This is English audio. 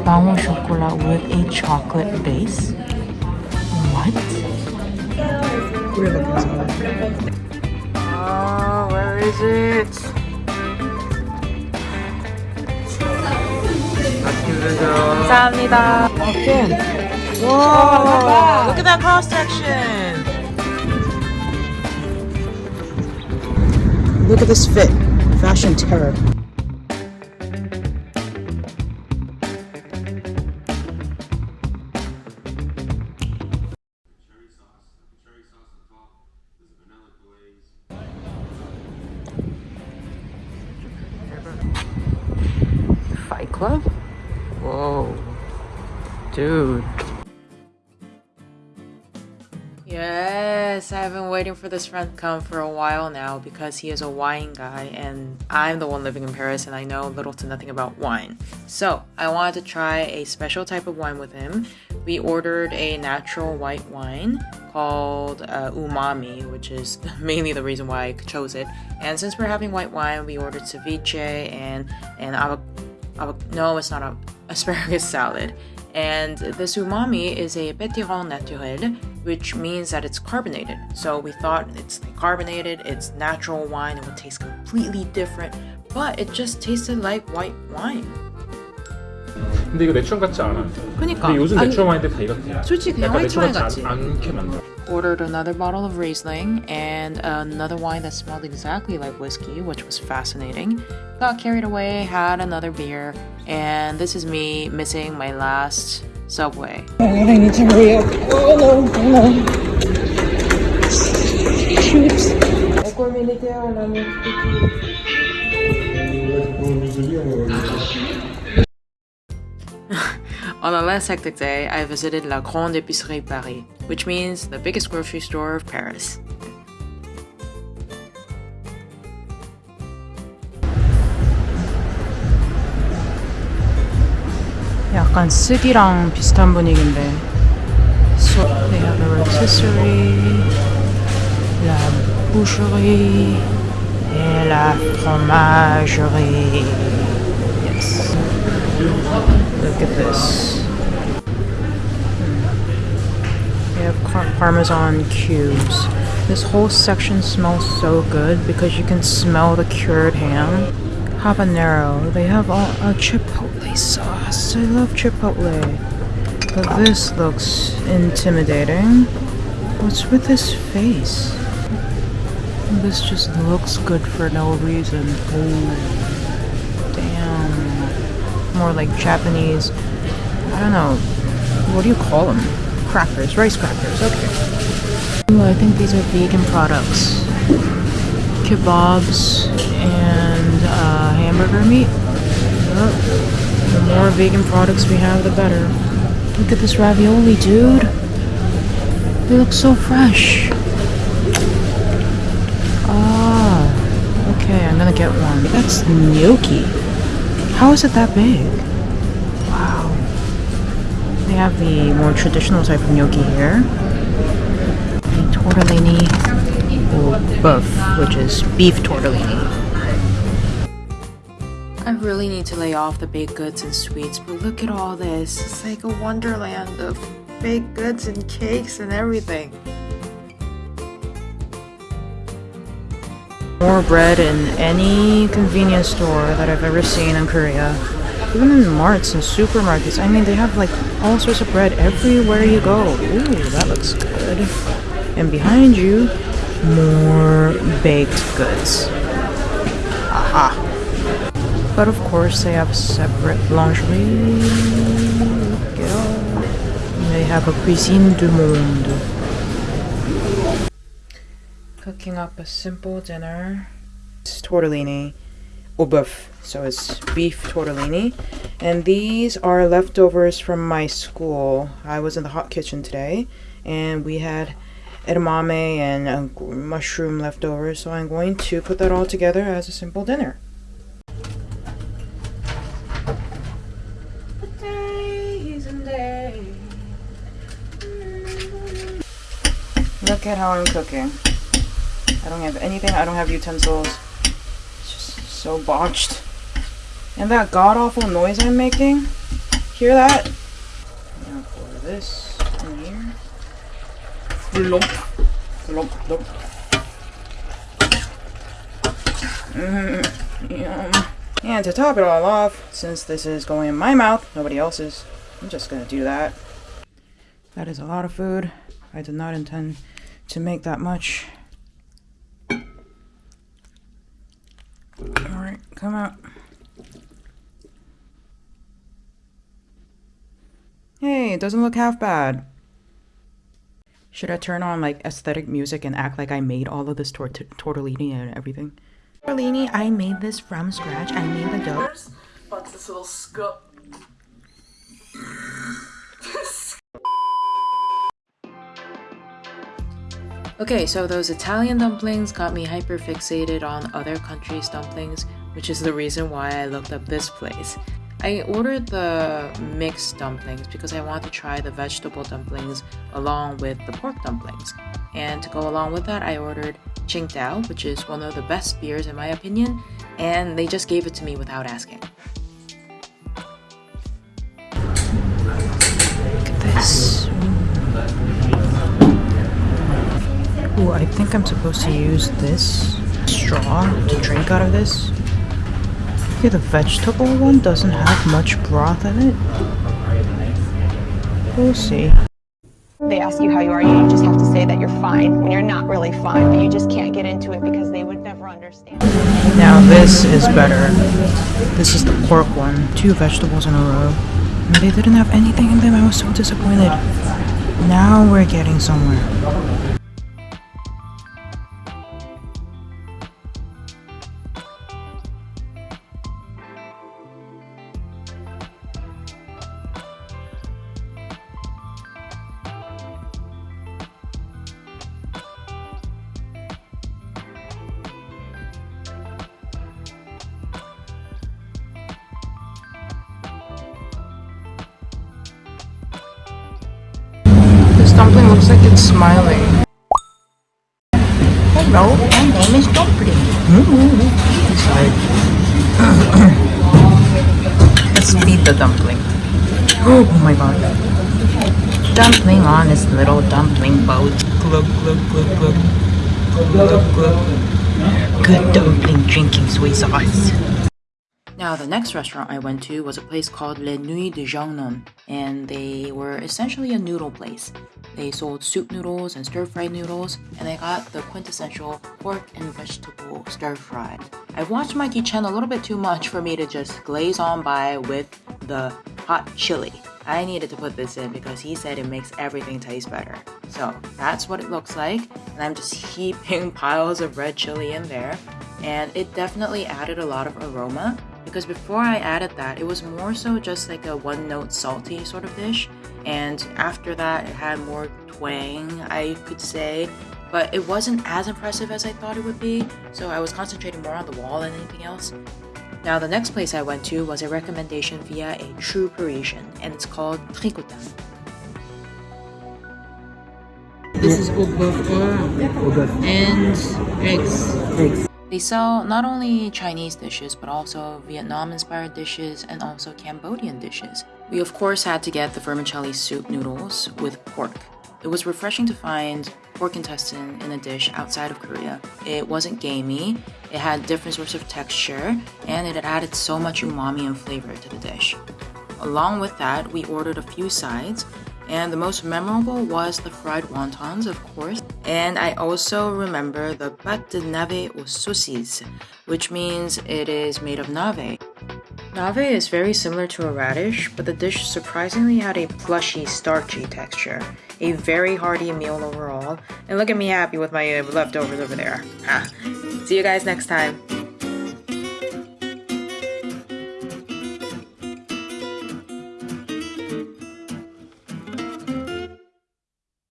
pain au chocolat with a chocolate base. What? Oh, where is it? 감사합니다. Okay. Whoa! Look at that cross section. Look at this fit. Fashion terror. Dude. Yes, I've been waiting for this friend to come for a while now because he is a wine guy and I'm the one living in Paris and I know little to nothing about wine. So I wanted to try a special type of wine with him. We ordered a natural white wine called uh, Umami, which is mainly the reason why I chose it. And since we're having white wine, we ordered ceviche and and avo- avo- no, it's not a asparagus salad. And this umami is a pétillant naturel, which means that it's carbonated. So we thought it's carbonated, it's natural wine, it would taste completely different, but it just tasted like white wine. 근데 이거 내추럼 같지 않아. 그러니까. 근데 요즘 내추럼 와인들 다 이렇게. 솔직히 그냥 같지. 않게 만들어. Ordered another bottle of Riesling and another wine that smelled exactly like whiskey, which was fascinating. Got carried away, had another beer, and this is me missing my last subway. I need to hurry up. Oh no, oh no. Shoots. On a less hectic day, I visited La Grande Épicerie Paris, which means the biggest grocery store of Paris. 약간 쓰기랑 비슷한 분위기인데. So they have a rotisserie, la boucherie, et la fromagerie. Yes. Look at this. They have car- parmesan cubes. This whole section smells so good because you can smell the cured ham. Habanero. They have all, a chipotle sauce. I love chipotle. But this looks intimidating. What's with this face? This just looks good for no reason. Oh, damn more like Japanese. I don't know. What do you call them? Crackers, rice crackers. Okay. Ooh, I think these are vegan products. Kebabs and uh, hamburger meat. Yep. The more vegan products we have, the better. Look at this ravioli, dude. They look so fresh. Ah. Okay, I'm gonna get one. That's gnocchi. How is it that big? Wow. They have the more traditional type of gnocchi here. The tortellini au boeuf, which is beef tortellini. I really need to lay off the baked goods and sweets, but look at all this. It's like a wonderland of baked goods and cakes and everything. More bread in any convenience store that I've ever seen in Korea. Even in marts and supermarkets. I mean, they have like all sorts of bread everywhere you go. Ooh, that looks good. And behind you, more baked goods. But of course, they have separate lingerie. They have a cuisine du monde. Cooking up a simple dinner. It's tortellini au boeuf, so it's beef tortellini. And these are leftovers from my school. I was in the hot kitchen today, and we had edamame and uh, mushroom leftovers, so I'm going to put that all together as a simple dinner. Days and days. Look at how I'm cooking. I don't have anything. I don't have utensils. It's just so botched. And that god awful noise I'm making. Hear that? Now pour this in here. Lump, lump, lump. Mm, yum. And to top it all off, since this is going in my mouth, nobody else's, I'm just gonna do that. That is a lot of food. I did not intend to make that much. Alright, come out. Hey, it doesn't look half bad. Should I turn on like aesthetic music and act like I made all of this tort tortellini and everything? Tortellini, I made this from scratch. I made the dough. But this little scoop. Okay, so those Italian dumplings got me hyper fixated on other countries' dumplings, which is the reason why I looked up this place. I ordered the mixed dumplings because I want to try the vegetable dumplings along with the pork dumplings. And to go along with that, I ordered Qingdao, which is one of the best beers in my opinion, and they just gave it to me without asking. Look at this. Ooh, I think I'm supposed to use this straw to drink out of this. Okay, the vegetable one doesn't have much broth in it. We'll see. They ask you how you are, you just have to say that you're fine when you're not really fine, but you just can't get into it because they would never understand. Now this is better. This is the pork one. Two vegetables in a row. And they didn't have anything in them. I was so disappointed. Now we're getting somewhere. Dumpling looks like it's smiling. Hello, my name is Dumpling. It's like... Let's feed the dumpling. Oh my god. Dumpling on this little dumpling boat. Glug, glug, glug, glug. Glug, glug. Good dumpling drinking soy sauce. Now, the next restaurant I went to was a place called Les Nuits de Jiangnan, and they were essentially a noodle place. They sold soup noodles and stir-fried noodles, and I got the quintessential pork and vegetable stir-fried. I've watched Mikey Chen a little bit too much for me to just glaze on by with the hot chili. I needed to put this in because he said it makes everything taste better. So that's what it looks like, and I'm just heaping piles of red chili in there, and it definitely added a lot of aroma because before I added that, it was more so just like a one note salty sort of dish, and after that, it had more twang, I could say, but it wasn't as impressive as I thought it would be, so I was concentrating more on the wall than anything else. Now, the next place I went to was a recommendation via a true Parisian, and it's called Tricotin. This is au beurre and eggs. They sell not only Chinese dishes, but also Vietnam-inspired dishes and also Cambodian dishes. We of course had to get the vermicelli soup noodles with pork. It was refreshing to find pork intestine in a dish outside of Korea. It wasn't gamey, it had different sorts of texture, and it added so much umami and flavor to the dish. Along with that, we ordered a few sides, and the most memorable was the fried wontons, of course. And I also remember the pâte de nave aux saucisses, which means it is made of nave. Nave is very similar to a radish, but the dish surprisingly had a plushy, starchy texture. A very hearty meal overall, and look at me happy with my leftovers over there. Ah. See you guys next time.